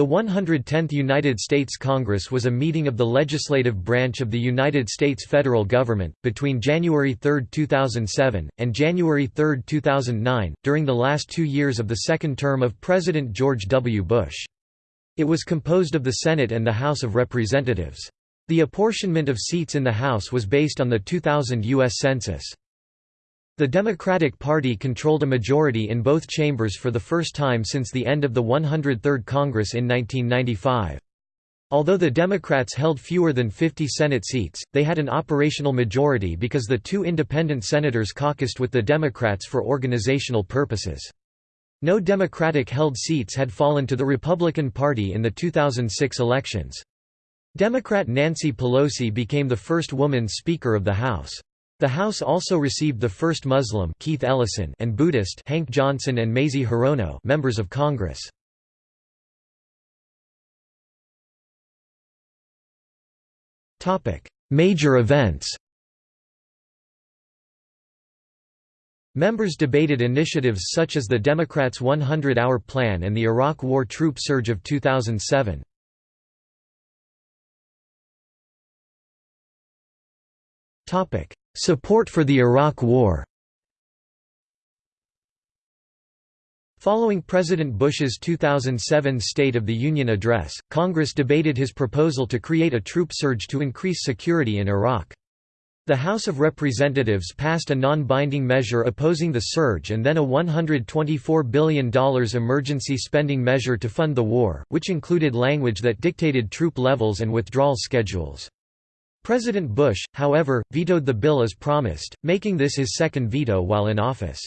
The 110th United States Congress was a meeting of the legislative branch of the United States federal government, between January 3, 2007, and January 3, 2009, during the last two years of the second term of President George W. Bush. It was composed of the Senate and the House of Representatives. The apportionment of seats in the House was based on the 2000 U.S. Census. The Democratic Party controlled a majority in both chambers for the first time since the end of the 103rd Congress in 1995. Although the Democrats held fewer than 50 Senate seats, they had an operational majority because the two independent senators caucused with the Democrats for organizational purposes. No Democratic-held seats had fallen to the Republican Party in the 2006 elections. Democrat Nancy Pelosi became the first woman Speaker of the House. The House also received the first Muslim Keith Ellison and Buddhist Hank Johnson and Mazie Hirono members of Congress. Major events Members debated initiatives such as the Democrats' 100-hour plan and the Iraq War troop surge of 2007. Support for the Iraq War Following President Bush's 2007 State of the Union address, Congress debated his proposal to create a troop surge to increase security in Iraq. The House of Representatives passed a non-binding measure opposing the surge and then a $124 billion emergency spending measure to fund the war, which included language that dictated troop levels and withdrawal schedules. President Bush, however, vetoed the bill as promised, making this his second veto while in office.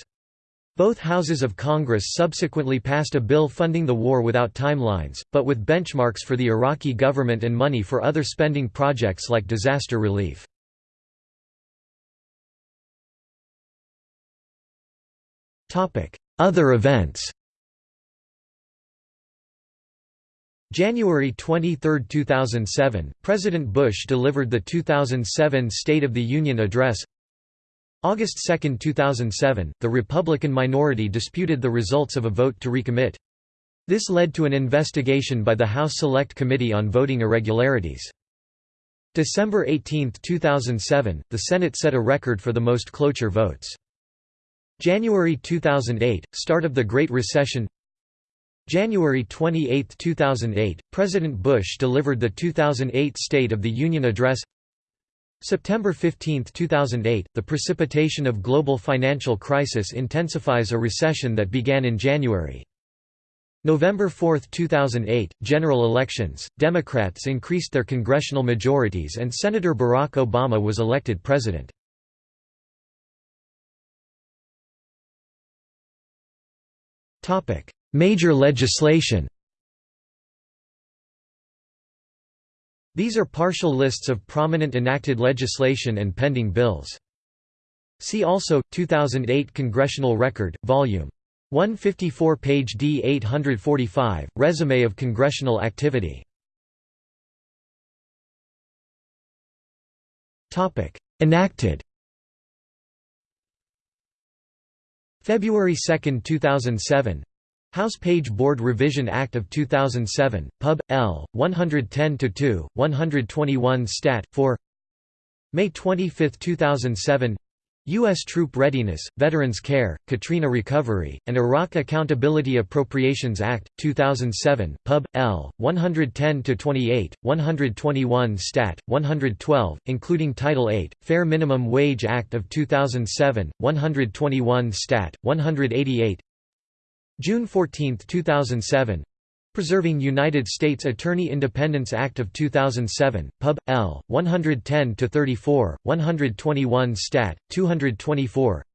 Both houses of Congress subsequently passed a bill funding the war without timelines, but with benchmarks for the Iraqi government and money for other spending projects like disaster relief. Other events January 23, 2007, President Bush delivered the 2007 State of the Union Address. August 2, 2007, the Republican minority disputed the results of a vote to recommit. This led to an investigation by the House Select Committee on Voting Irregularities. December 18, 2007, the Senate set a record for the most cloture votes. January 2008, start of the Great Recession January 28, 2008, President Bush delivered the 2008 State of the Union Address September 15, 2008, the precipitation of global financial crisis intensifies a recession that began in January. November 4, 2008, general elections, Democrats increased their congressional majorities and Senator Barack Obama was elected president. Major legislation. These are partial lists of prominent enacted legislation and pending bills. See also 2008 Congressional Record, Volume 154 page D845, Resume of congressional activity. Enacted. February 2, 2007 House Page Board Revision Act of 2007, Pub. L. 110-2, 121 Stat. 4 May 25, 2007 U.S. Troop Readiness, Veterans Care, Katrina Recovery, and Iraq Accountability Appropriations Act, 2007, Pub. L. 110-28, 121 Stat. 112, including Title 8, Fair Minimum Wage Act of 2007, 121 Stat. 188 June 14, 2007 Preserving United States Attorney Independence Act of 2007, Pub. L. 110-34, 121 Stat. 224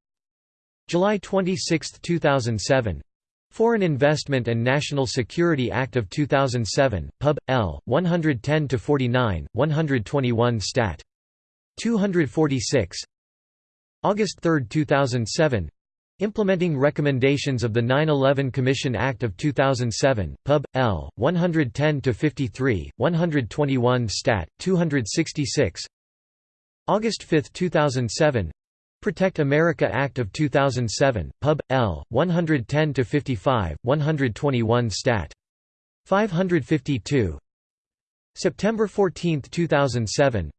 July 26, 2007 Foreign Investment and National Security Act of 2007, Pub. L. 110-49, 121 Stat. 246 August 3, 2007 Implementing recommendations of the 9-11 Commission Act of 2007, Pub. L. 110-53, 121 Stat. 266 August 5, 2007 Protect America Act of 2007, Pub. L. 110-55, 121 Stat. 552 September 14, 2007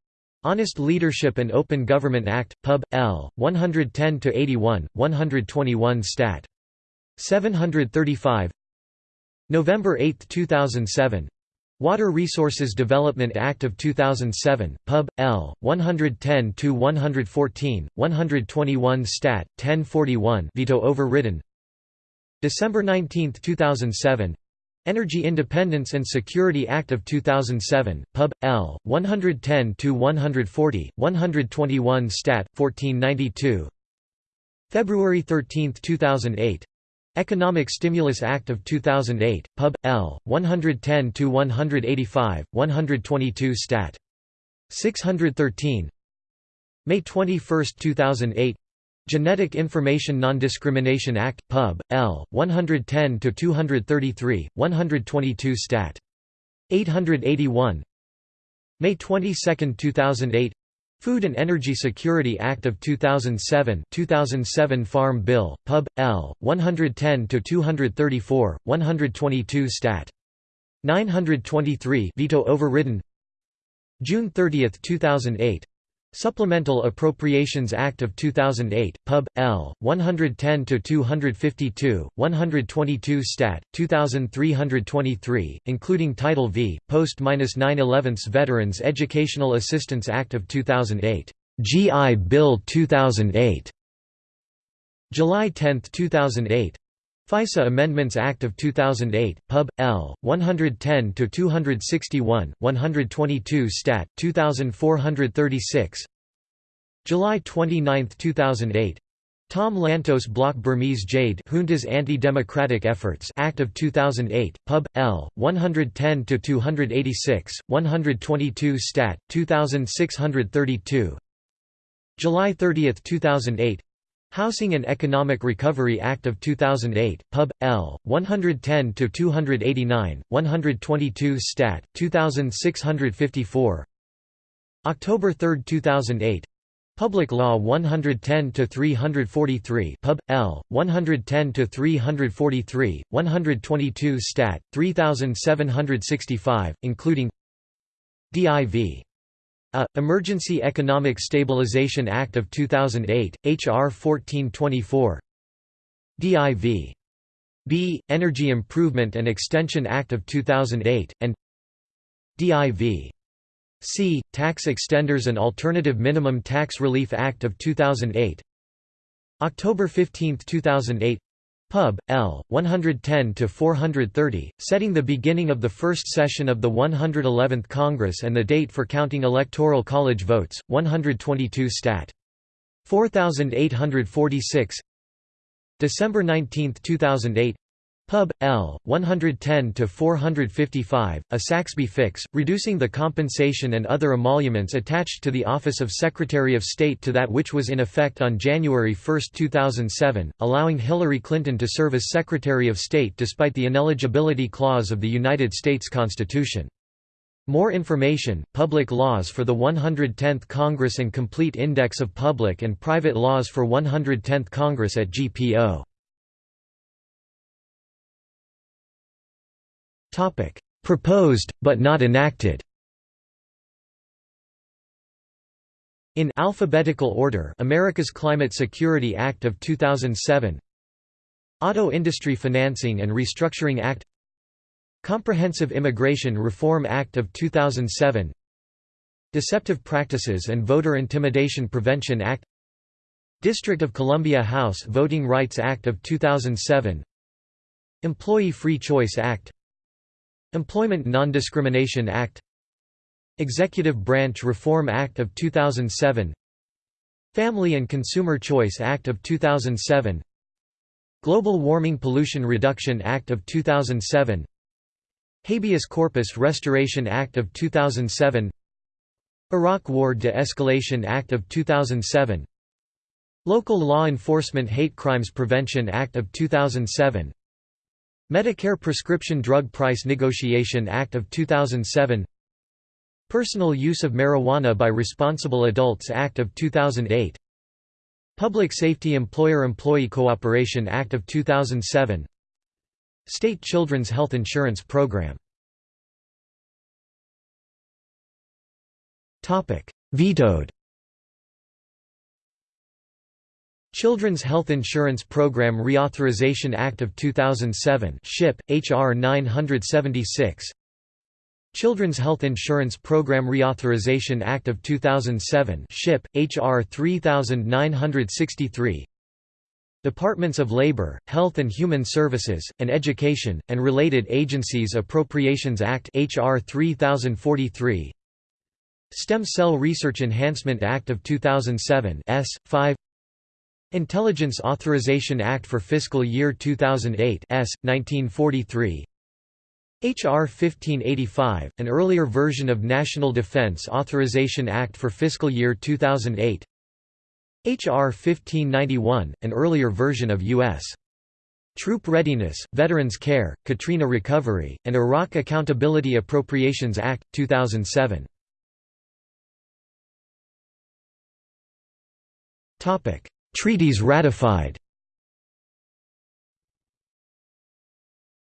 Honest Leadership and Open Government Act, Pub. L. 110–81, 121 Stat. 735 November 8, 2007 Water Resources Development Act of 2007, Pub. L. 110–114, 121 Stat. 1041 veto overridden December 19, 2007 Energy Independence and Security Act of 2007, Pub. L. 110–140, 121 Stat. 1492 February 13, 2008 Economic Stimulus Act of 2008, Pub. L. 110–185, 122 Stat. 613 May 21, 2008 Genetic Information Non-Discrimination Act, Pub. L. 110–233, 122 Stat. 881 May 22, 2008 Food and Energy Security Act of 2007 2007 Farm Bill, Pub. L. 110–234, 122 Stat. 923 veto overridden June 30, 2008 Supplemental Appropriations Act of 2008, Pub. L. 110–252, 122 Stat. 2323, including Title V, Post-9/11 Veterans Educational Assistance Act of 2008, GI Bill 2008, July 10, 2008 FISA Amendments Act of 2008, Pub. L. 110–261, 122 Stat. 2436 July 29, 2008 Tom Lantos Block Burmese Jade Junta's Anti-Democratic Efforts Act of 2008, Pub. L. 110–286, 122 Stat. 2632 July 30, 2008 Housing and Economic Recovery Act of 2008, Pub. L. 110–289, 122 Stat. 2654 October 3, 2008 Public Law 110–343 Pub. L. 110–343, 122 Stat. 3765, including DIV a. Emergency Economic Stabilization Act of 2008, H.R. 1424 DIV. B. Energy Improvement and Extension Act of 2008, and DIV. C. Tax Extenders and Alternative Minimum Tax Relief Act of 2008 October 15, 2008 Pub. L. 110–430, setting the beginning of the first session of the 111th Congress and the date for counting Electoral College votes, 122 Stat. 4846 December 19, 2008 Pub. L. 110–455, a Saxby fix, reducing the compensation and other emoluments attached to the office of Secretary of State to that which was in effect on January 1, 2007, allowing Hillary Clinton to serve as Secretary of State despite the ineligibility clause of the United States Constitution. More information, Public Laws for the 110th Congress and Complete Index of Public and Private Laws for 110th Congress at GPO. Topic: Proposed but not enacted. In alphabetical order, America's Climate Security Act of 2007, Auto Industry Financing and Restructuring Act, Comprehensive Immigration Reform Act of 2007, Deceptive Practices and Voter Intimidation Prevention Act, District of Columbia House Voting Rights Act of 2007, Employee Free Choice Act Employment Non-Discrimination Act. Executive Branch Reform Act of 2007 Family and Consumer Choice Act of 2007 Global Warming Pollution Reduction Act of 2007 Habeas Corpus Restoration Act of 2007 Iraq War De-Escalation Act of 2007 Local Law Enforcement Hate Crimes Prevention Act of 2007 Medicare Prescription Drug Price Negotiation Act of 2007 Personal Use of Marijuana by Responsible Adults Act of 2008 Public Safety Employer-Employee Cooperation Act of 2007 State Children's Health Insurance Program. Vetoed Children's Health Insurance Program Reauthorization Act of 2007 SHIP, H.R. 976 Children's Health Insurance Program Reauthorization Act of 2007 SHIP, H.R. 3963 Departments of Labor, Health and Human Services, and Education, and Related Agencies Appropriations Act H.R. 3043 Stem Cell Research Enhancement Act of 2007 S. 5 Intelligence Authorization Act for Fiscal Year 2008 S. 1943 H.R. 1585, an earlier version of National Defense Authorization Act for Fiscal Year 2008 H.R. 1591, an earlier version of U.S. Troop Readiness, Veterans Care, Katrina Recovery, and Iraq Accountability Appropriations Act, 2007 Treaties ratified.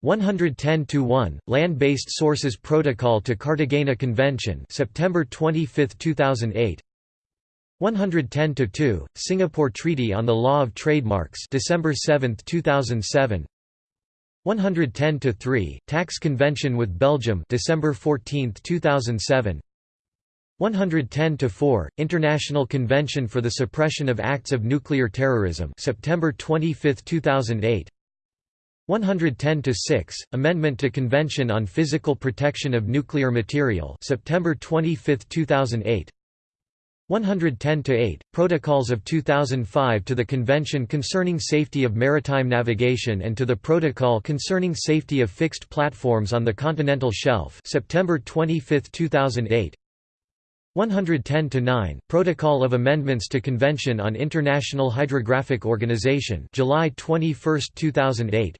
110-1 Land-based Sources Protocol to Cartagena Convention September 25, 2008 110-2 Singapore Treaty on the Law of Trademarks December 7, 2007 110-3 Tax Convention with Belgium December 14, 2007 110-4, International Convention for the Suppression of Acts of Nuclear Terrorism September 25, 2008 110 to 6 Amendment to Convention on Physical Protection of Nuclear Material September 25, 2008 110 to 8 Protocols of 2005 to the Convention Concerning Safety of Maritime Navigation and to the Protocol Concerning Safety of Fixed Platforms on the Continental Shelf September 25, 2008 110-9, Protocol of Amendments to Convention on International Hydrographic Organization July 21, 2008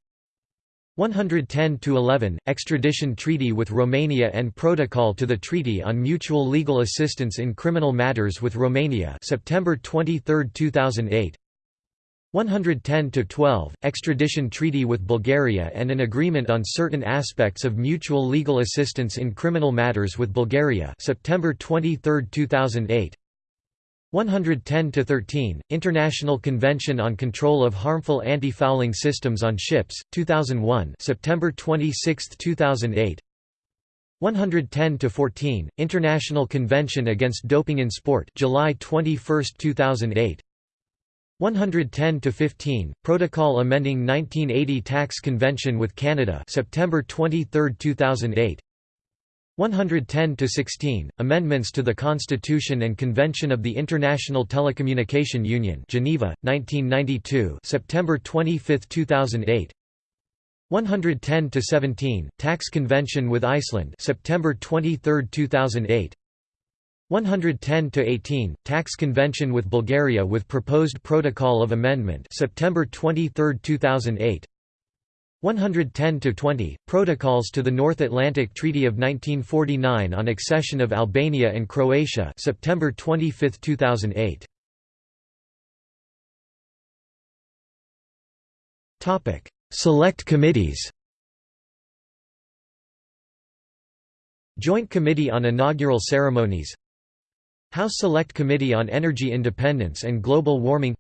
110 to 11 Extradition Treaty with Romania and Protocol to the Treaty on Mutual Legal Assistance in Criminal Matters with Romania September 23, 2008 110-12, Extradition Treaty with Bulgaria and an Agreement on Certain Aspects of Mutual Legal Assistance in Criminal Matters with Bulgaria September 23, 2008 110-13, International Convention on Control of Harmful Anti-Fouling Systems on Ships, 2001 September 26, 2008 110-14, International Convention Against Doping in Sport July 21, 2008 110-15, Protocol amending 1980 Tax Convention with Canada September 23, 2008 110 to 16 Amendments to the Constitution and Convention of the International Telecommunication Union Geneva, 1992 September 25, 2008 110 to 17 Tax Convention with Iceland September 23, 2008 110 Tax Convention with Bulgaria with proposed Protocol of Amendment September 23, 2008 110 to 20 Protocols to the North Atlantic Treaty of 1949 on accession of Albania and Croatia September 25, 2008. Topic Select committees. Joint Committee on Inaugural Ceremonies House Select Committee on Energy Independence and Global Warming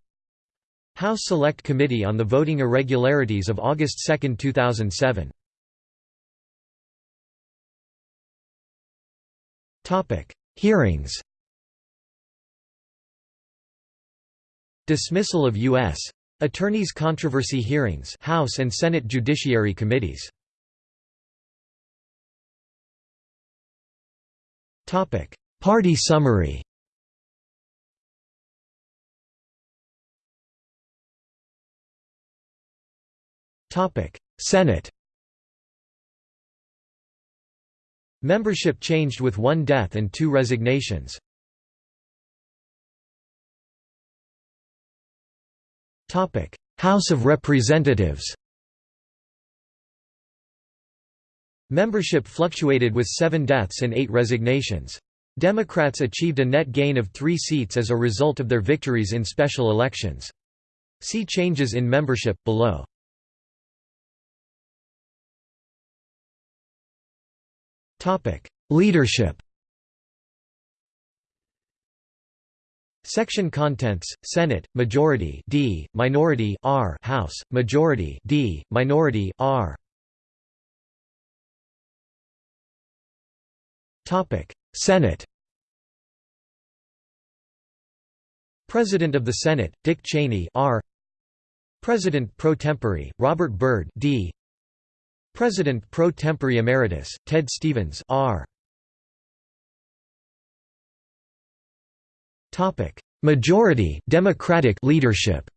House Select Committee on the Voting Irregularities of August 2, 2007 Hearings. Dismissal of U.S. Attorneys Controversy Hearings House and Senate Judiciary Committees Party summary. Senate. Membership changed with one death and two resignations. House of Representatives. Membership fluctuated with seven deaths and eight resignations. Democrats achieved a net gain of three seats as a result of their victories in special elections. See changes in membership, below. Leadership Section contents: Senate majority D, minority R, House majority D, minority R. Topic: Senate. President of the Senate: Dick Cheney R. President pro tempore: Robert Byrd D. President pro tempore emeritus: Ted Stevens R. Topic: Majority Democratic leadership.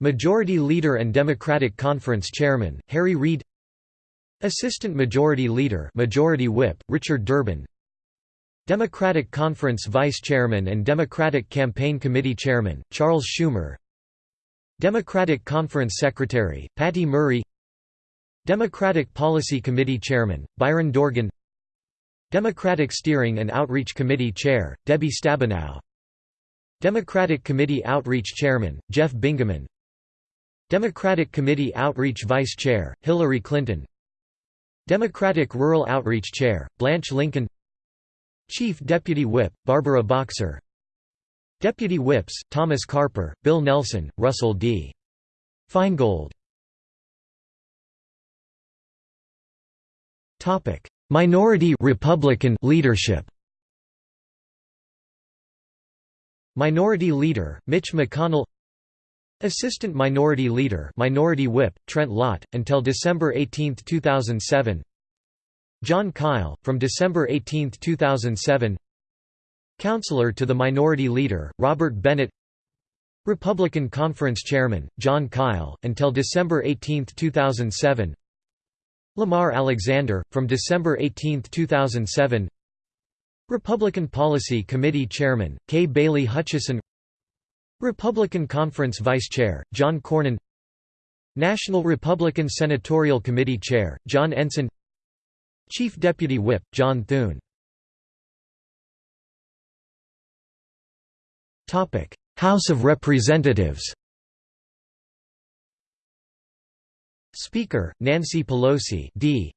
Majority Leader and Democratic Conference Chairman Harry Reid Assistant Majority Leader Majority Whip, Richard Durbin. Democratic Conference Vice Chairman and Democratic Campaign Committee Chairman, Charles Schumer. Democratic Conference Secretary, Patty Murray. Democratic Policy Committee Chairman, Byron Dorgan. Democratic Steering and Outreach Committee Chair, Debbie Stabenow. Democratic Committee Outreach Chairman, Jeff Bingaman. Democratic Committee Outreach Vice Chair, Hillary Clinton Democratic Rural Outreach Chair, Blanche Lincoln. Chief Deputy Whip, Barbara Boxer. Deputy Whips, Thomas Carper, Bill Nelson, Russell D. Feingold. Minority Republican leadership. Minority Leader, Mitch McConnell Assistant Minority Leader Minority Whip, Trent Lott, until December 18, 2007 Jon Kyl, from December 18, 2007 Counselor to the Minority Leader, Robert Bennett. Republican Conference Chairman, Jon Kyl, until December 18, 2007 Lamar Alexander, from December 18, 2007 Republican Policy Committee Chairman, K. Bailey Hutchison Republican Conference Vice Chair, John Cornyn. National Republican Senatorial Committee Chair, John Ensign. Chief Deputy Whip, John Thune. House of Representatives. Speaker, Nancy Pelosi D.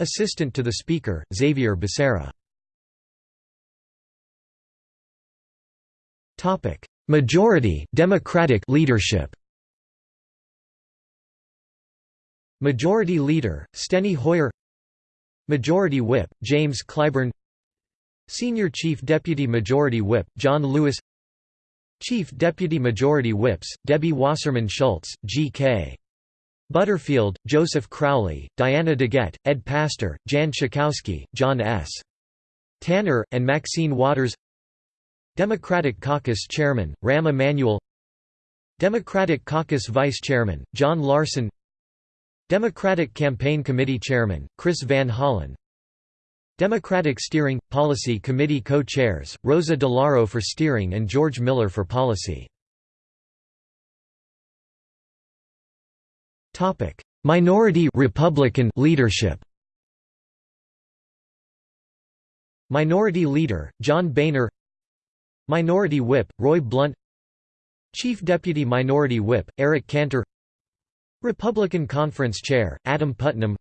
Assistant to the Speaker, Xavier Becerra Majority Democratic leadership. Majority Leader, Steny Hoyer. Majority Whip, James Clyburn. Senior Chief Deputy Majority Whip, John Lewis. Chief Deputy Majority Whips, Debbie Wasserman Schultz, G.K. Butterfield, Joseph Crowley, Diana DeGette, Ed Pastor, Jan Schakowsky, John S. Tanner, and Maxine Waters Democratic Caucus Chairman, Rahm Emanuel Democratic Caucus Vice Chairman, John Larson Democratic Campaign Committee Chairman, Chris Van Hollen Democratic Steering – Policy Committee co-chairs, Rosa DeLauro for Steering and George Miller for Policy. Minority Republican leadership Minority Leader, John Boehner Minority Whip, Roy Blunt. Chief Deputy Minority Whip, Eric Cantor. Republican Conference Chair, Adam Putnam.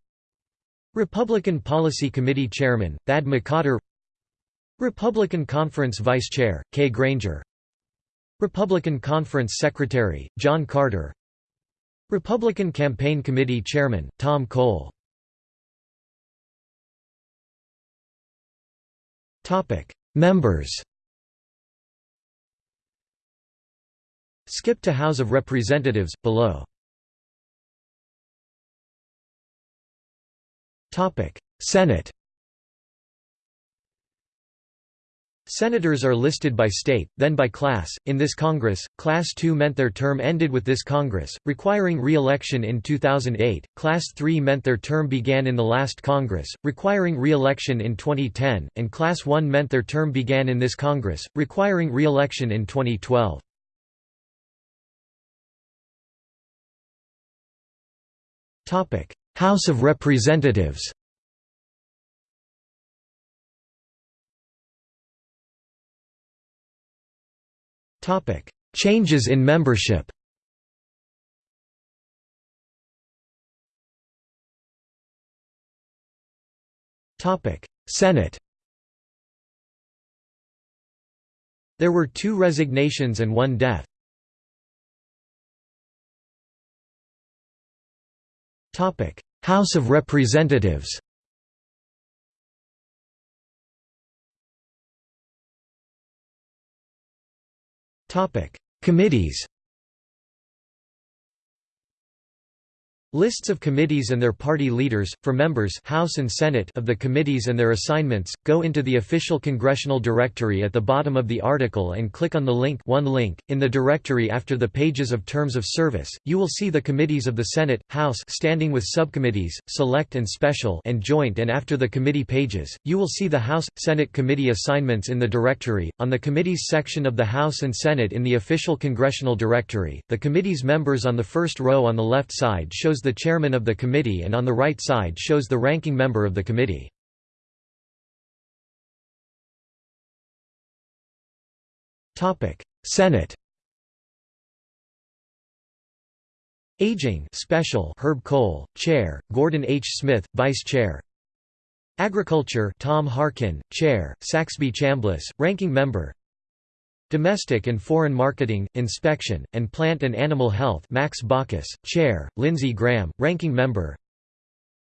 Republican Policy Committee Chairman, Thad McCotter. Republican Conference Vice Chair, Kay Granger. Republican Conference Secretary, John Carter. Republican Campaign Committee Chairman, Tom Cole. Members Skip to House of Representatives, below. Senate Senators are listed by state, then by class. In this Congress, Class II meant their term ended with this Congress, requiring re-election in 2008, Class III meant their term began in the last Congress, requiring re-election in 2010, and Class I meant their term began in this Congress, requiring re-election in 2012. House of Representatives Changes in membership Senate There were two resignations and one death. House of Representatives Committees Lists of committees and their party leaders, for members House and Senate of the committees and their assignments, go into the official congressional directory at the bottom of the article and click on the link one link. In the directory after the pages of terms of service, you will see the committees of the Senate, House standing with subcommittees, select and special and joint and after the committee pages, you will see the House, Senate committee assignments in the directory. On the committees section of the House and Senate in the official congressional directory, the committee's members on the first row on the left side shows the chairman of the committee and on the right side shows the ranking member of the committee. Senate Aging Special Herb Kohl, Chair, Gordon H. Smith, Vice Chair Agriculture Tom Harkin, Chair, Saxby Chambliss, Ranking Member Domestic and Foreign Marketing, Inspection, and Plant and Animal Health Max Baucus, Chair, Lindsey Graham, Ranking Member.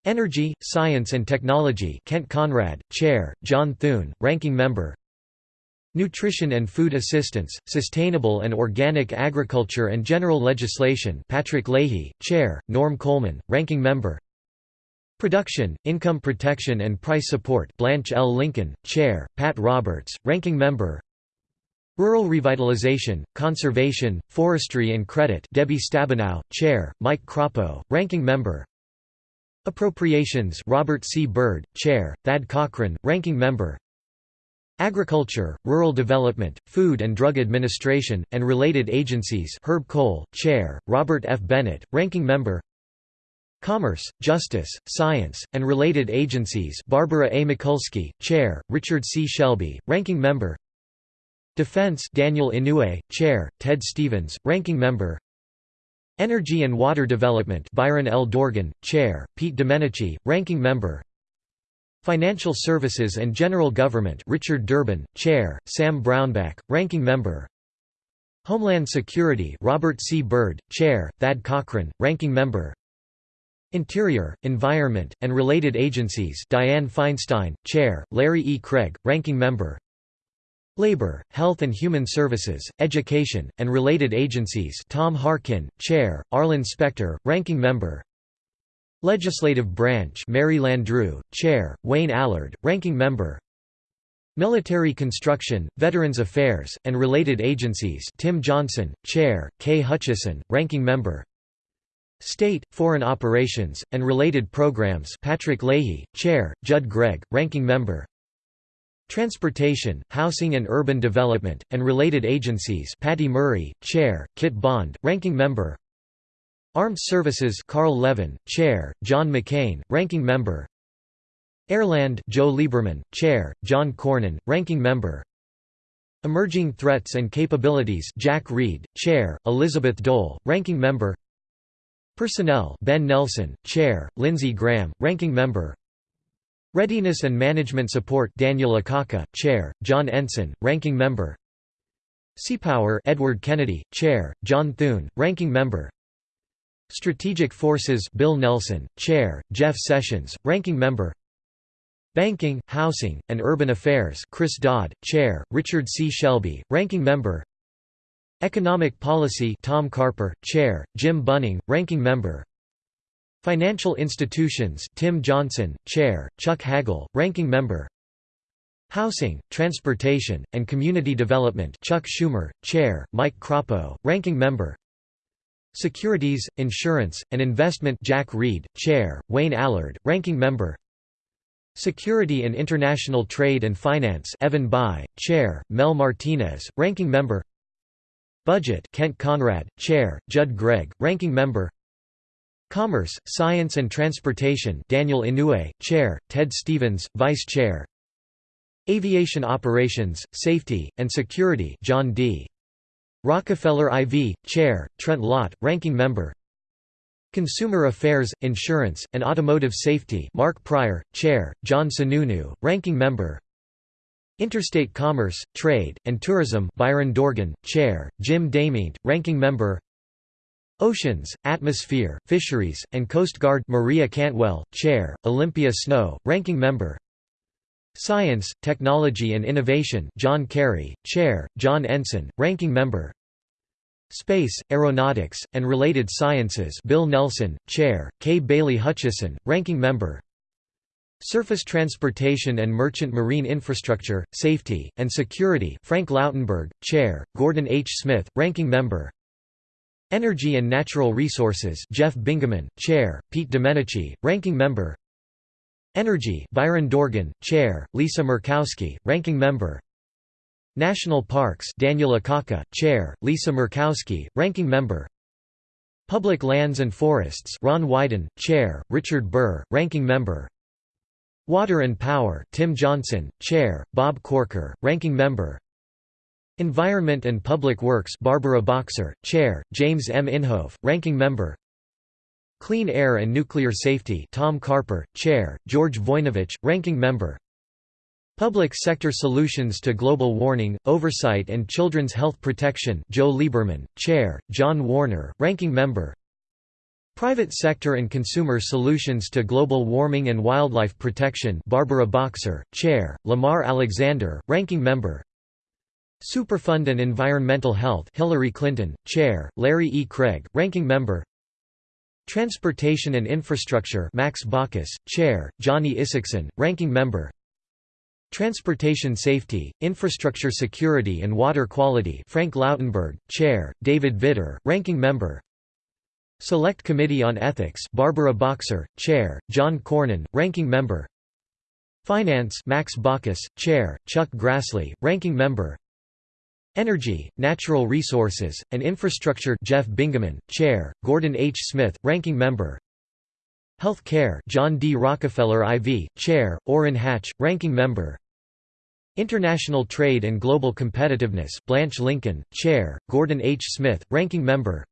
Energy, Science and Technology Kent Conrad, Chair, John Thune, Ranking Member. Nutrition and Food Assistance, Sustainable and Organic Agriculture and General Legislation Patrick Leahy, Chair, Norm Coleman, Ranking Member. Production, Income Protection and Price Support Blanche L. Lincoln, Chair, Pat Roberts, Ranking Member Rural Revitalization, Conservation, Forestry and Credit Debbie Stabenow, Chair, Mike Crapo, Ranking Member Appropriations Robert C. Byrd, Chair, Thad Cochran, Ranking Member Agriculture, Rural Development, Food and Drug Administration, and related agencies Herb Kohl, Chair, Robert F. Bennett, Ranking Member Commerce, Justice, Science, and related agencies Barbara A. Mikulski, Chair, Richard C. Shelby, Ranking Member Defense Daniel Inouye, Chair, Ted Stevens, Ranking Member Energy and Water Development Byron L. Dorgan, Chair, Pete Domenici, Ranking Member Financial Services and General Government Richard Durbin, Chair, Sam Brownback, Ranking Member Homeland Security Robert C. Byrd, Chair, Thad Cochran, Ranking Member Interior, Environment, and Related Agencies Dianne Feinstein, Chair, Larry E. Craig, Ranking Member Labor, Health and Human Services, Education, and Related Agencies Tom Harkin, Chair, Arlen Specter, Ranking Member. Legislative Branch Mary Landrieu, Chair, Wayne Allard, Ranking Member. Military Construction, Veterans Affairs, and Related Agencies Tim Johnson, Chair, Kay Hutchison, Ranking Member. State, Foreign Operations, and Related Programs Patrick Leahy, Chair, Judd Gregg, Ranking Member Transportation, Housing and Urban Development, and Related Agencies Patty Murray, Chair, Kit Bond, Ranking Member Armed Services Carl Levin, Chair, John McCain, Ranking Member Airland Joe Lieberman, Chair, John Cornyn, Ranking Member Emerging Threats and Capabilities Jack Reed, Chair, Elizabeth Dole, Ranking Member Personnel Ben Nelson, Chair, Lindsey Graham, Ranking Member Readiness and Management Support Daniel Akaka, Chair, John Ensign, Ranking Member. Seapower Edward Kennedy, Chair, John Thune, Ranking Member. Strategic Forces Bill Nelson, Chair, Jeff Sessions, Ranking Member. Banking, Housing, and Urban Affairs Chris Dodd, Chair, Richard C. Shelby, Ranking Member. Economic Policy Tom Carper, Chair, Jim Bunning, Ranking Member Financial Institutions Tim Johnson, Chair, Chuck Hagel, Ranking Member. Housing, Transportation, and Community Development Chuck Schumer, Chair, Mike Crapo, Ranking Member. Securities, Insurance, and Investment Jack Reed, Chair, Wayne Allard, Ranking Member. Security and International Trade and Finance Evan Bayh, Chair, Mel Martinez, Ranking Member. Budget Kent Conrad, Chair, Judd Gregg, Ranking Member Commerce, Science and Transportation Daniel Inouye, Chair, Ted Stevens, Vice Chair. Aviation Operations, Safety, and Security John D. Rockefeller IV, Chair, Trent Lott, Ranking Member. Consumer Affairs, Insurance, and Automotive Safety Mark Pryor, Chair, John Sununu, Ranking Member. Interstate Commerce, Trade, and Tourism Byron Dorgan, Chair, Jim DeMint, Ranking Member Oceans, Atmosphere, Fisheries, and Coast Guard Maria Cantwell, Chair, Olympia Snowe, Ranking Member. Science, Technology and Innovation John Kerry, Chair, John Ensign, Ranking Member. Space, Aeronautics, and Related Sciences Bill Nelson, Chair, Kay Bailey Hutchison, Ranking Member. Surface Transportation and Merchant Marine Infrastructure, Safety, and Security Frank Lautenberg, Chair, Gordon H. Smith, Ranking Member Energy and Natural Resources Jeff Bingaman, Chair, Pete Domenici, Ranking Member. Energy Byron Dorgan, Chair, Lisa Murkowski, Ranking Member. National Parks Daniel Akaka, Chair, Lisa Murkowski, Ranking Member. Public Lands and Forests Ron Wyden, Chair, Richard Burr, Ranking Member. Water and Power Tim Johnson, Chair, Bob Corker, Ranking Member Environment and Public Works Barbara Boxer, Chair, James M. Inhofe, Ranking Member. Clean Air and Nuclear Safety Tom Carper, Chair, George Voinovich, Ranking Member. Public Sector Solutions to Global Warming, Oversight and Children's Health Protection Joe Lieberman, Chair, John Warner, Ranking Member. Private Sector and Consumer Solutions to Global Warming and Wildlife Protection Barbara Boxer, Chair, Lamar Alexander, Ranking Member Superfund and Environmental Health Hillary Clinton, Chair, Larry E. Craig, Ranking Member. Transportation and Infrastructure Max Baucus, Chair, Johnny Isakson, Ranking Member. Transportation Safety, Infrastructure Security and Water Quality Frank Lautenberg, Chair, David Vitter, Ranking Member. Select Committee on Ethics Barbara Boxer, Chair, John Cornyn, Ranking Member. Finance Max Baucus, Chair, Chuck Grassley, Ranking Member Energy, Natural Resources, and Infrastructure Jeff Bingaman, Chair, Gordon H. Smith, Ranking Member Health Care John D. Rockefeller IV, Chair, Orrin Hatch, Ranking Member International Trade and Global Competitiveness Blanche Lincoln, Chair, Gordon H. Smith, Ranking Member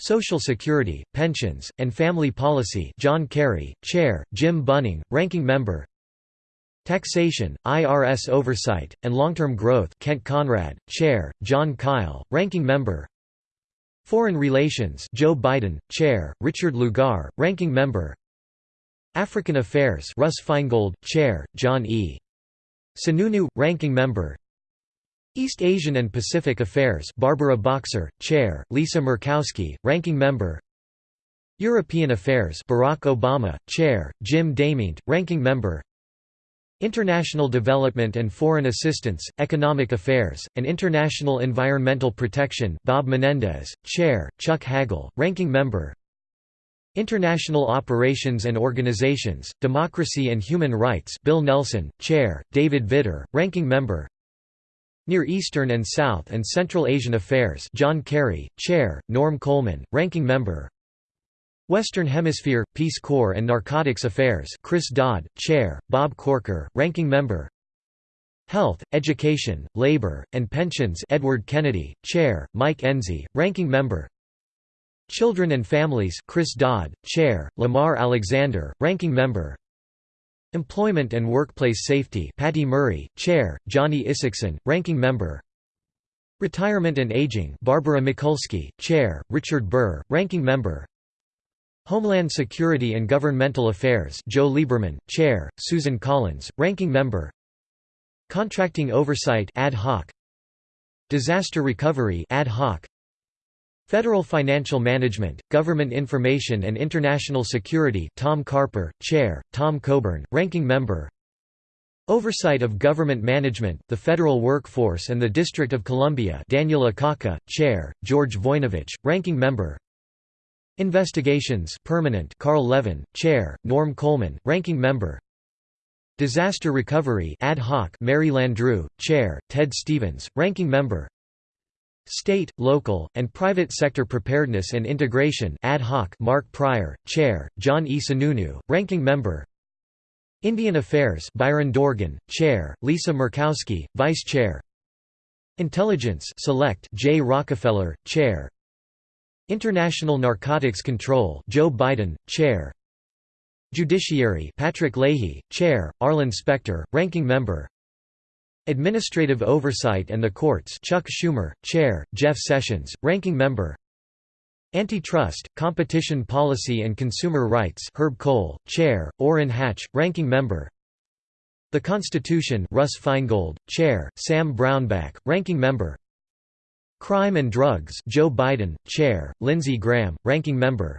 Social Security, Pensions, and Family Policy John Kerry, Chair, Jim Bunning, Ranking Member Taxation, IRS Oversight, and Long-Term Growth Kent Conrad, Chair, Jon Kyl, Ranking Member. Foreign Relations Joe Biden, Chair, Richard Lugar, Ranking Member. African Affairs Russ Feingold, Chair, John E. Sununu, Ranking Member. East Asian and Pacific Affairs Barbara Boxer, Chair, Lisa Murkowski, Ranking Member. European Affairs Barack Obama, Chair, Jim DeMint, Ranking Member International Development and Foreign Assistance, Economic Affairs, and International Environmental Protection Bob Menendez, Chair, Chuck Hagel, Ranking Member. International Operations and Organizations, Democracy and Human Rights Bill Nelson, Chair, David Vitter, Ranking Member. Near Eastern and South and Central Asian Affairs John Kerry, Chair, Norm Coleman, Ranking Member Western Hemisphere, Peace Corps and Narcotics Affairs Chris Dodd, Chair, Bob Corker, Ranking Member. Health, Education, Labor, and Pensions Edward Kennedy, Chair, Mike Enzi, Ranking Member. Children and Families Chris Dodd, Chair, Lamar Alexander, Ranking Member. Employment and Workplace Safety Patty Murray, Chair, Johnny Isakson, Ranking Member. Retirement and Aging Barbara Mikulski, Chair, Richard Burr, Ranking Member Homeland Security and Governmental Affairs Joe Lieberman, Chair, Susan Collins, Ranking Member. Contracting Oversight ad hoc. Disaster Recovery ad hoc. Federal Financial Management, Government Information and International Security Tom Carper, Chair, Tom Coburn, Ranking Member. Oversight of Government Management, the Federal Workforce and the District of Columbia Daniel Akaka, Chair, George Voinovich, Ranking Member Investigations permanent Carl Levin, Chair, Norm Coleman, Ranking Member. Disaster Recovery ad hoc Mary Landrieu, Chair, Ted Stevens, Ranking Member. State, Local, and Private Sector Preparedness and Integration ad hoc Mark Pryor, Chair, John E. Sununu, Ranking Member. Indian Affairs Byron Dorgan, Chair, Lisa Murkowski, Vice Chair. Intelligence Select Jay Rockefeller, Chair International Narcotics Control Joe Biden, Chair. Judiciary Patrick Leahy, Chair, Arlen Specter, Ranking Member. Administrative Oversight and the Courts Chuck Schumer, Chair, Jeff Sessions, Ranking Member. Antitrust, Competition Policy and Consumer Rights Herb Kohl, Chair, Orrin Hatch, Ranking Member. The Constitution Russ Feingold, Chair, Sam Brownback, Ranking Member Crime and Drugs Joe Biden, Chair, Lindsey Graham, Ranking Member.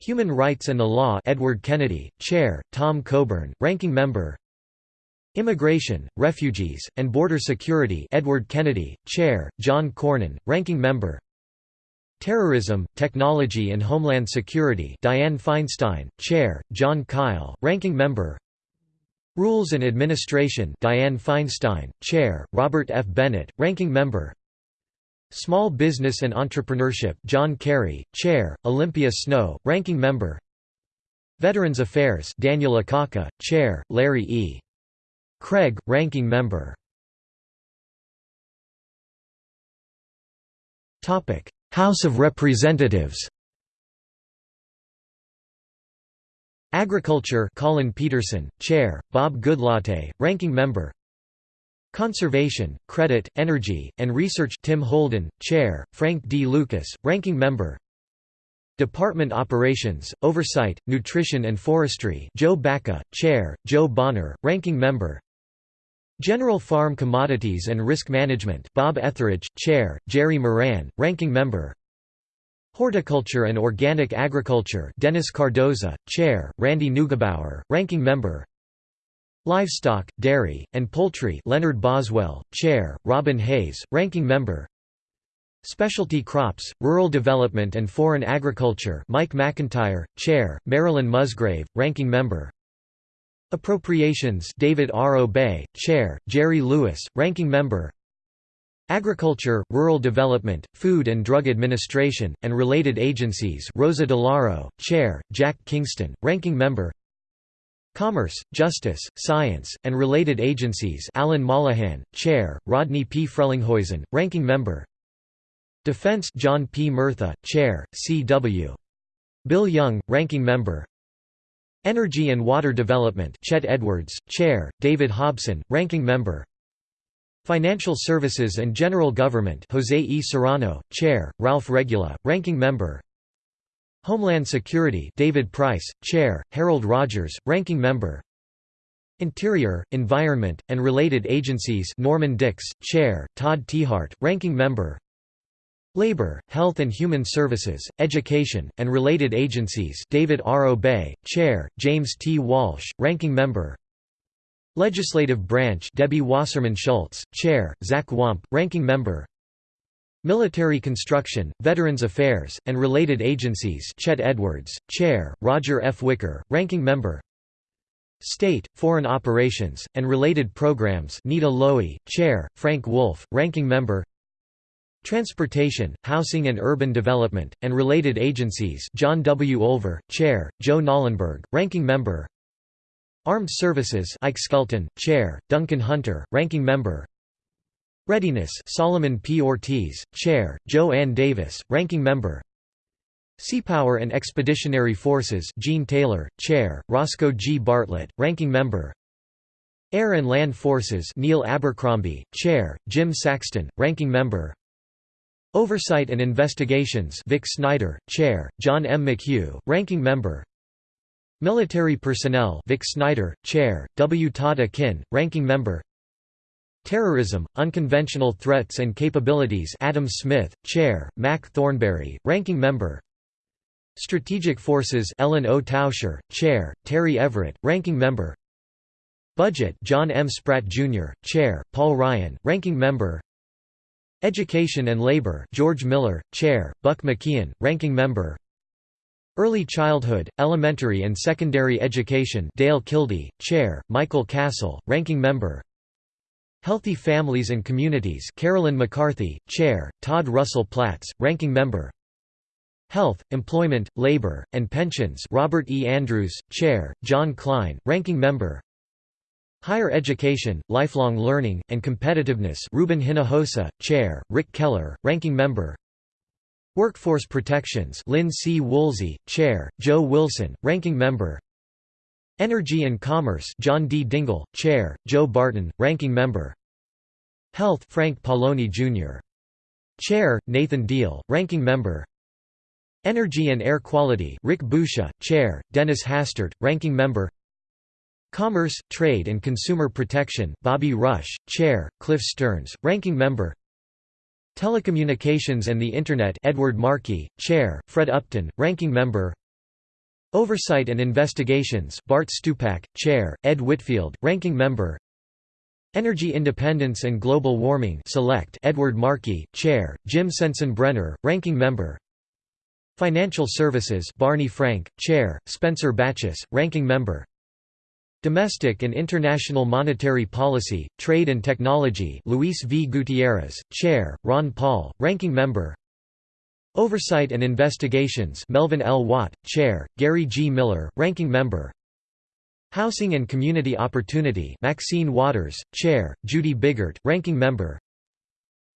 Human Rights and the Law Edward Kennedy, Chair, Tom Coburn, Ranking Member. Immigration, Refugees, and Border Security Edward Kennedy, Chair, John Cornyn, Ranking Member. Terrorism, Technology and Homeland Security Dianne Feinstein, Chair, Jon Kyl, Ranking Member. Rules and Administration Dianne Feinstein, Chair, Robert F. Bennett, Ranking Member Small Business and Entrepreneurship John Kerry, Chair, Olympia Snowe, Ranking Member. Veterans Affairs Daniel Akaka, Chair, Larry E. Craig, Ranking Member. House of Representatives. Agriculture Collin Peterson, Chair, Bob Goodlatte, Ranking Member Conservation, Credit, Energy, and Research Tim Holden, Chair, Frank D. Lucas, Ranking Member. Department Operations, Oversight, Nutrition and Forestry Joe Baca, Chair, Joe Bonner, Ranking Member. General Farm Commodities and Risk Management Bob Etheridge, Chair, Jerry Moran, Ranking Member. Horticulture and Organic Agriculture Dennis Cardoza, Chair, Randy Neugebauer, Ranking Member Livestock, Dairy, and Poultry Leonard Boswell, Chair, Robin Hayes, Ranking Member. Specialty Crops, Rural Development and Foreign Agriculture Mike McIntyre, Chair, Marilyn Musgrave, Ranking Member. Appropriations David R. Obey, Chair, Jerry Lewis, Ranking Member. Agriculture, Rural Development, Food and Drug Administration, and related agencies Rosa DeLauro, Chair, Jack Kingston, Ranking Member Commerce, Justice, Science, and related agencies Alan Mollohan, Chair, Rodney P. Frelinghuysen, Ranking Member Defense John P. Murtha, Chair, C.W. Bill Young, Ranking Member Energy and Water Development Chet Edwards, Chair, David Hobson, Ranking Member Financial Services and General Government Jose E. Serrano, Chair, Ralph Regula, Ranking Member Homeland Security David Price, Chair, Harold Rogers, Ranking Member Interior, Environment, and Related Agencies Norman Dicks, Chair, Todd Tiahrt, Ranking Member Labor, Health and Human Services, Education, and Related Agencies David R. Obey, Chair, James T. Walsh, Ranking Member Legislative Branch Debbie Wasserman Schultz, Chair, Zach Wamp, Ranking Member Military Construction, Veterans Affairs, and Related Agencies Chet Edwards, Chair, Roger F. Wicker, Ranking Member State, Foreign Operations, and Related Programs Nita Lowey, Chair, Frank Wolf, Ranking Member Transportation, Housing and Urban Development, and Related Agencies John W. Olver, Chair, Joe Knollenberg, Ranking Member Armed Services Ike Skelton, Chair, Duncan Hunter, Ranking Member Readiness Solomon P. Ortiz, Chair, Jo Ann Davis, Ranking Member Seapower and Expeditionary Forces Gene Taylor, Chair, Roscoe G. Bartlett, Ranking Member Air and Land Forces Neil Abercrombie, Chair, Jim Saxton, Ranking Member Oversight and Investigations Vic Snyder, Chair, John M. McHugh, Ranking Member Military Personnel Vic Snyder, Chair, W. Todd Akin, Ranking Member Terrorism, Unconventional Threats and Capabilities Adam Smith, Chair, Mac Thornberry, Ranking Member Strategic Forces Ellen O. Tauscher, Chair, Terry Everett, Ranking Member Budget John M. Spratt, Jr., Chair, Paul Ryan, Ranking Member Education and Labor George Miller, Chair, Buck McKeon, Ranking Member Early Childhood, Elementary and Secondary Education Dale Kildee, Chair, Michael Castle, Ranking Member Healthy Families and Communities Carolyn McCarthy, Chair, Todd Russell Platts, Ranking Member Health, Employment, Labor, and Pensions Robert E. Andrews, Chair, John Kline, Ranking Member Higher Education, Lifelong Learning, and Competitiveness Ruben Hinojosa, Chair, Rick Keller, Ranking Member Workforce Protections Lynn C. Woolsey, Chair, Joe Wilson, Ranking Member Energy and Commerce John D. Dingell, Chair, Joe Barton, Ranking Member. Health Frank Pallone, Jr. Chair, Nathan Deal, Ranking Member. Energy and Air Quality Rick Boucher, Chair, Dennis Hastert, Ranking Member. Commerce, Trade and Consumer Protection Bobby Rush, Chair, Cliff Stearns, Ranking Member. Telecommunications and the Internet Edward Markey, Chair, Fred Upton, Ranking Member Oversight and Investigations Bart Stupak, Chair, Ed Whitfield, Ranking Member. Energy Independence and Global Warming Select Edward Markey, Chair, Jim Sensenbrenner, Ranking Member. Financial Services Barney Frank, Chair, Spencer Bachus, Ranking Member. Domestic and International Monetary Policy, Trade and Technology Luis V. Gutierrez, Chair, Ron Paul, Ranking Member Oversight and Investigations Melvin L. Watt, Chair, Gary G. Miller, Ranking Member Housing and Community Opportunity Maxine Waters, Chair, Judy Biggert, Ranking Member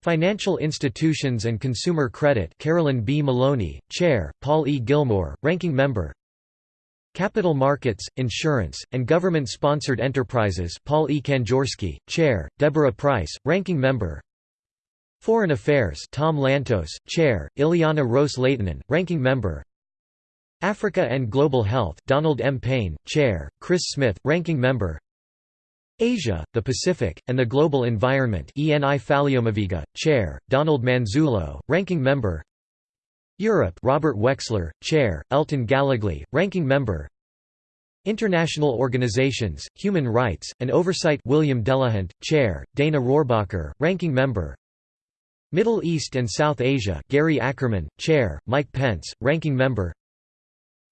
Financial Institutions and Consumer Credit Carolyn B. Maloney, Chair, Paul E. Gillmor, Ranking Member Capital Markets, Insurance, and Government-Sponsored Enterprises Paul E. Kanjorski, Chair, Deborah Pryce, Ranking Member Foreign Affairs Tom Lantos, Chair, Ileana Ros-Lehtinen, Ranking Member. Africa and Global Health Donald M. Payne, Chair, Chris Smith, Ranking Member. Asia, the Pacific, and the Global Environment Eni Faleomavaega, Chair, Donald Manzullo, Ranking Member. Europe Robert Wexler, Chair, Elton Gallegly, Ranking Member. International Organizations, Human Rights, and Oversight William Delahunt, Chair, Dana Rohrabacher, Ranking Member Middle East and South Asia Gary Ackerman, Chair, Mike Pence, Ranking Member.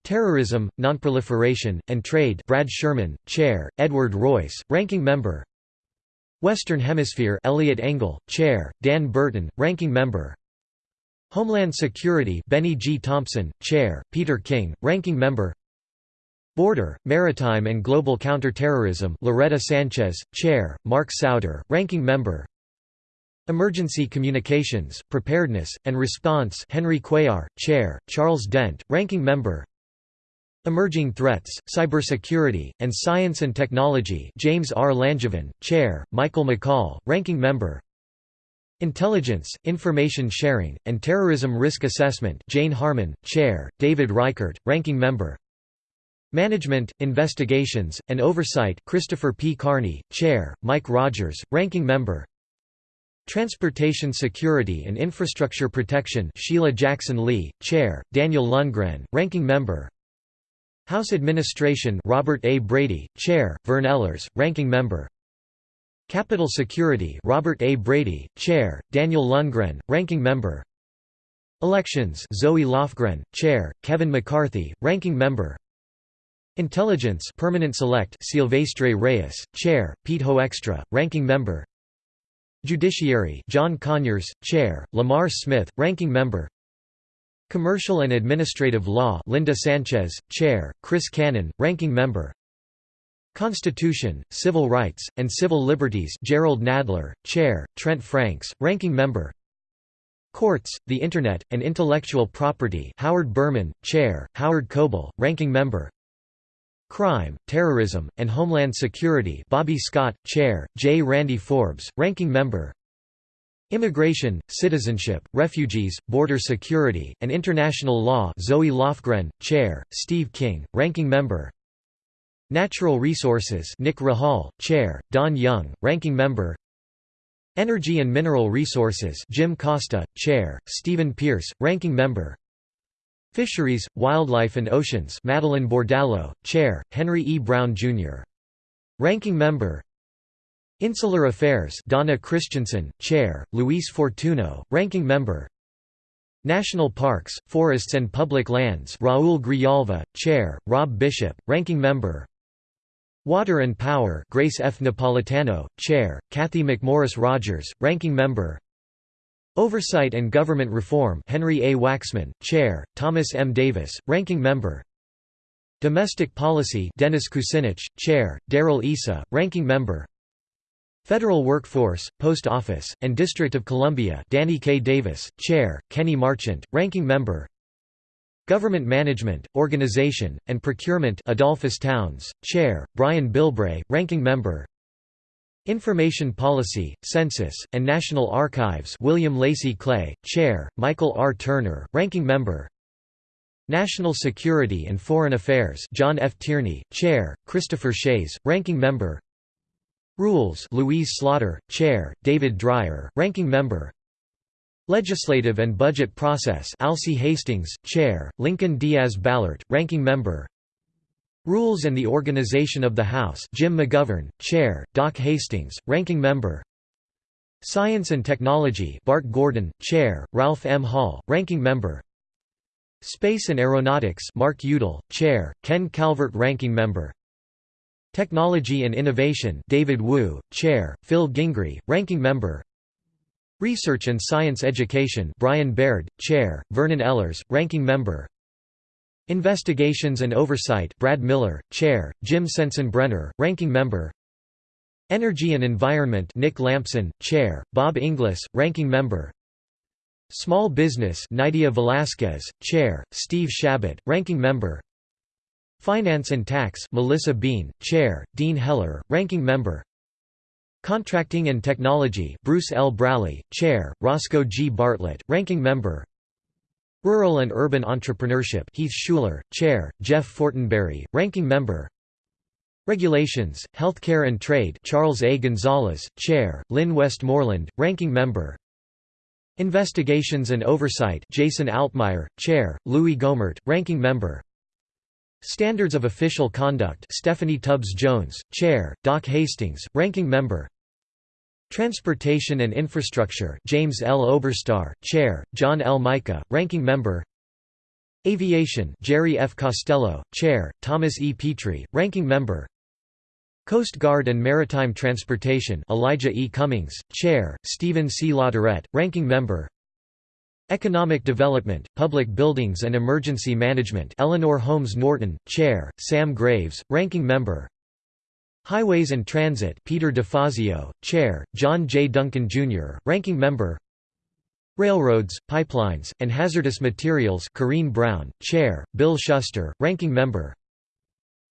Terrorism, Nonproliferation, and Trade Brad Sherman, Chair, Edward Royce, Ranking Member. Western Hemisphere Eliot Engel, Chair, Dan Burton, Ranking Member. Homeland Security Benny G. Thompson, Chair, Peter King, Ranking Member. Border, Maritime and Global Counterterrorism Loretta Sanchez, Chair, Mark Souder, Ranking Member Emergency Communications, Preparedness, and Response Henry Cuellar, Chair, Charles Dent, Ranking Member Emerging Threats, Cybersecurity, and Science and Technology James R. Langevin, Chair, Michael McCaul, Ranking Member Intelligence, Information Sharing, and Terrorism Risk Assessment Jane Harman, Chair, David Reichert, Ranking Member Management, Investigations, and Oversight Christopher P. Carney, Chair, Mike Rogers, Ranking Member Transportation Security and Infrastructure Protection Sheila Jackson Lee, Chair, Daniel Lungren, Ranking Member. House Administration Robert A. Brady, Chair, Vern Ehlers, Ranking Member. Capitol Security Robert A. Brady, Chair, Daniel Lungren, Ranking Member. Elections Zoe Lofgren, Chair, Kevin McCarthy, Ranking Member. Intelligence Permanent Select Silvestre Reyes, Chair, Pete Hoekstra, Ranking Member Judiciary John Conyers, Chair, Lamar Smith, Ranking Member. Commercial and Administrative Law Linda Sanchez, Chair, Chris Cannon, Ranking Member. Constitution, Civil Rights, and Civil Liberties Gerald Nadler, Chair, Trent Franks, Ranking Member. Courts, the Internet, and Intellectual Property Howard Berman, Chair, Howard Coble, Ranking Member Crime, Terrorism, and Homeland Security Bobby Scott, Chair, J. Randy Forbes, Ranking Member. Immigration, Citizenship, Refugees, Border Security, and International Law Zoe Lofgren, Chair, Steve King, Ranking Member. Natural Resources Nick Rahall, Chair, Don Young, Ranking Member. Energy and Mineral Resources Jim Costa, Chair, Stevan Pearce, Ranking Member Fisheries, Wildlife and Oceans Madeleine Bordallo, Chair, Henry E. Brown, Jr. Ranking Member Insular Affairs Donna Christensen, Chair, Luis Fortuno, Ranking Member National Parks, Forests and Public Lands Raul Grijalva, Chair, Rob Bishop, Ranking Member Water and Power Grace F. Napolitano, Chair, Cathy McMorris Rodgers, Ranking Member Oversight and Government Reform Henry A. Waxman, Chair, Thomas M. Davis, Ranking Member Domestic Policy Dennis Kucinich, Chair, Darrell Issa, Ranking Member Federal Workforce, Post Office, and District of Columbia Danny K. Davis, Chair, Kenny Marchant, Ranking Member Government Management, Organization, and Procurement Edolphus Towns, Chair, Brian Bilbray, Ranking Member Information Policy, Census, and National Archives William Lacey Clay, Chair, Michael R. Turner, Ranking Member National Security and Foreign Affairs John F. Tierney, Chair, Christopher Shays, Ranking Member Rules Louise Slaughter, Chair, David Dreier, Ranking Member Legislative and Budget Process Alcee Hastings, Chair, Lincoln Diaz Balart, Ranking Member Rules and the Organization of the House Jim McGovern, Chair, Doc Hastings, Ranking Member. Science and Technology Bart Gordon, Chair, Ralph M. Hall, Ranking Member. Space and Aeronautics Mark Udall, Chair, Ken Calvert Ranking Member. Technology and Innovation David Wu, Chair, Phil Gingrey, Ranking Member. Research and Science Education Brian Baird, Chair, Vernon Ehlers, Ranking Member Investigations and Oversight Brad Miller, Chair, Jim Sensenbrenner, Ranking Member. Energy and Environment Nick Lampson, Chair, Bob Inglis, Ranking Member. Small Business Nydia Velázquez, Chair, Steve Chabot, Ranking Member. Finance and Tax Melissa Bean, Chair, Dean Heller, Ranking Member. Contracting and Technology Bruce L. Braley, Chair, Roscoe G. Bartlett, Ranking Member Rural and Urban Entrepreneurship Heath Shuler, Chair, Jeff Fortenberry, Ranking Member. Regulations, Healthcare and Trade Charles A. Gonzalez, Chair, Lynn Westmoreland, Ranking Member. Investigations and Oversight Jason Altmire, Chair, Louis Gohmert, Ranking Member. Standards of Official Conduct Stephanie Tubbs Jones, Chair, Doc Hastings, Ranking Member Transportation and Infrastructure James L. Oberstar, Chair, John L. Mica, Ranking Member Aviation Jerry F. Costello, Chair, Thomas E. Petri, Ranking Member Coast Guard and Maritime Transportation Elijah E. Cummings, Chair, Stephen C. LaTourette, Ranking Member Economic Development, Public Buildings and Emergency Management Eleanor Holmes Norton, Chair, Sam Graves, Ranking Member Highways and Transit Peter DeFazio, Chair, John J. Duncan, Jr., Ranking Member Railroads, Pipelines, and Hazardous Materials Corrine Brown, Chair, Bill Shuster, Ranking Member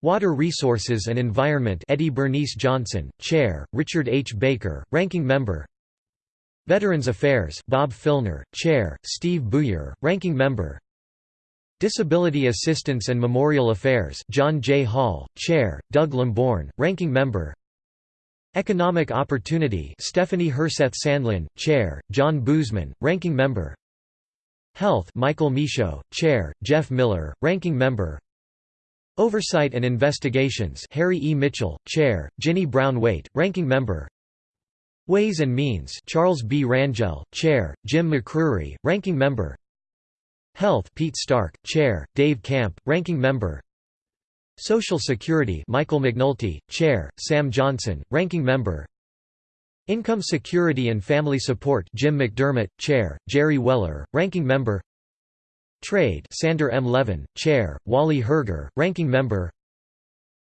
Water Resources and Environment Eddie Bernice Johnson, Chair, Richard H. Baker, Ranking Member Veterans Affairs Bob Filner, Chair, Steve Buyer, Ranking Member Disability Assistance and Memorial Affairs John J. Hall, Chair, Doug Lamborn, Ranking Member Economic Opportunity Stephanie Herseth Sandlin, Chair, John Boozman, Ranking Member Health Michael Michaud, Chair, Jeff Miller, Ranking Member Oversight and Investigations Harry E. Mitchell, Chair, Ginny Brown Waite, Ranking Member Ways and Means Charles B. Rangel, Chair, Jim McCrery, Ranking Member Health Pete Stark, Chair, Dave Camp, Ranking Member. Social Security Michael McNulty, Chair, Sam Johnson, Ranking Member. Income Security and Family Support Jim McDermott, Chair, Jerry Weller, Ranking Member. Trade Sander M. Levin, Chair, Wally Herger, Ranking Member.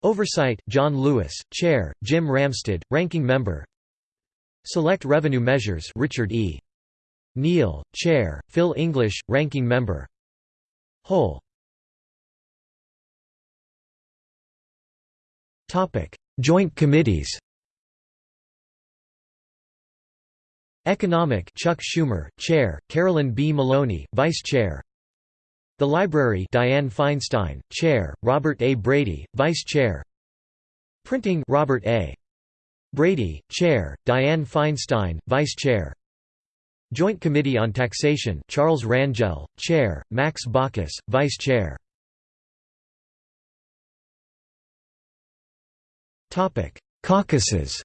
Oversight John Lewis, Chair, Jim Ramstad, Ranking Member. Select Revenue Measures Richard E. Neal, Chair, Phil English, Ranking Member. Whole Joint Committees. Economic Chuck Schumer, Chair, Carolyn B. Maloney, Vice Chair. The Library Dianne Feinstein, Chair, Robert A. Brady, Vice Chair. Printing Robert A. Brady, Chair, Dianne Feinstein, Vice Chair Joint Committee on Taxation Charles Rangel, Chair, Max Baucus, Vice Chair. Caucuses.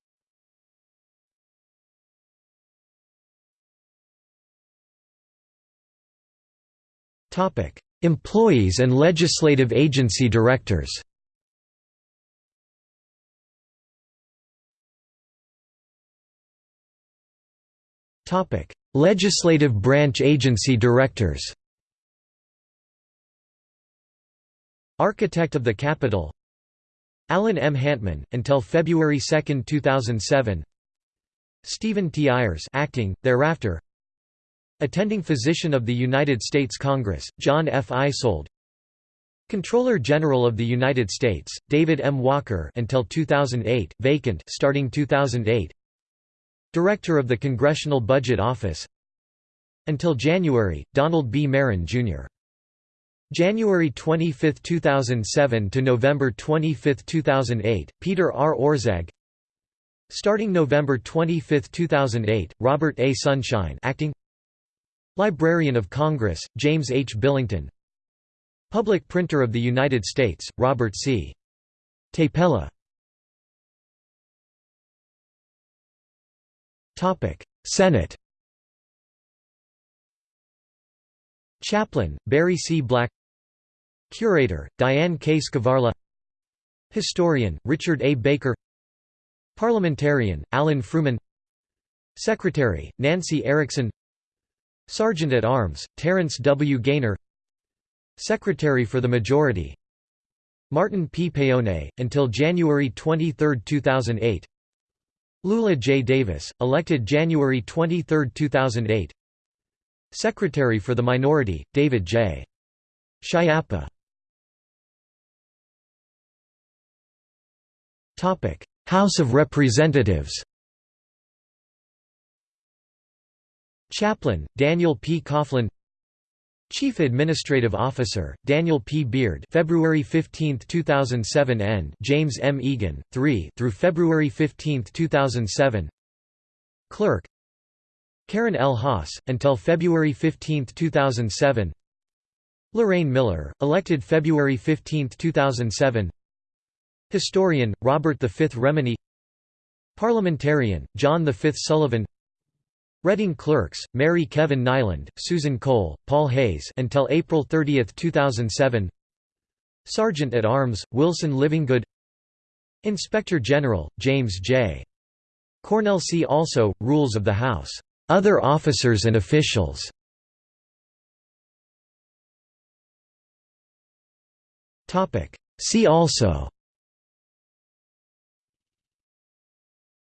Employees and legislative agency directors Legislative branch agency directors Architect of the Capitol Alan M. Hantman, until February 2, 2007 Stephen T. Ayers acting, thereafter Attending Physician of the United States Congress, John F. Eisold Comptroller General of the United States, David M. Walker until 2008, vacant starting 2008 Director of the Congressional Budget Office Until January, Donald B. Marron, Jr. January 25, 2007 to November 25, 2008, Peter R. Orszag Starting November 25, 2008, Robert A. Sunshine acting Librarian of Congress, James H. Billington Public Printer of the United States, Robert C. Tapella Senate Chaplain, Barry C. Black Curator, Diane K. Skvarla Historian, Richard A. Baker Parliamentarian, Alan Frumin Secretary, Nancy Erickson Sergeant at Arms, Terrance W. Gainer Secretary for the Majority Martin P. Paone, until January 23, 2008 Lula J. Davis, elected January 23, 2008 Secretary for the Minority, David J. Schiappa House of Representatives Chaplain, Daniel P. Coughlin Chief Administrative Officer, Daniel P. Beard February 15, 2007 end James M. Eagen, 3 through February 15, 2007 Clerk Karen L. Haas, until February 15, 2007 Lorraine Miller, elected February 15, 2007 Historian, Robert V. Remini Parliamentarian, John V. Sullivan Reading clerks, Mary Kevin Niland, Susan Cole, Paul Hayes until April 30, 2007 Sergeant at Arms, Wilson Livingood Inspector General, James J. Cornell See also, Rules of the House. Other officers and officials. See also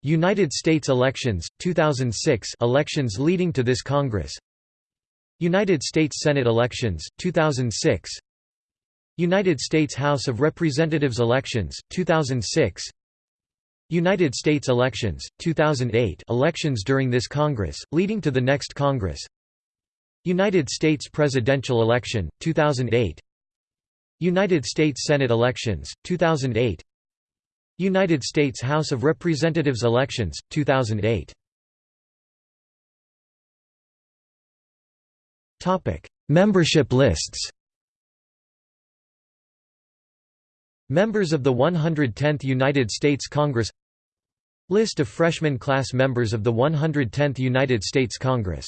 United States elections, 2006 elections leading to this Congress. United States Senate elections, 2006 United States House of Representatives elections, 2006 United States elections, 2008 elections during this Congress, leading to the next Congress. United States presidential election, 2008 United States Senate elections, 2008 United States House of Representatives elections, 2008 Membership lists. Members of the 110th United States Congress. List of freshman class members of the 110th United States Congress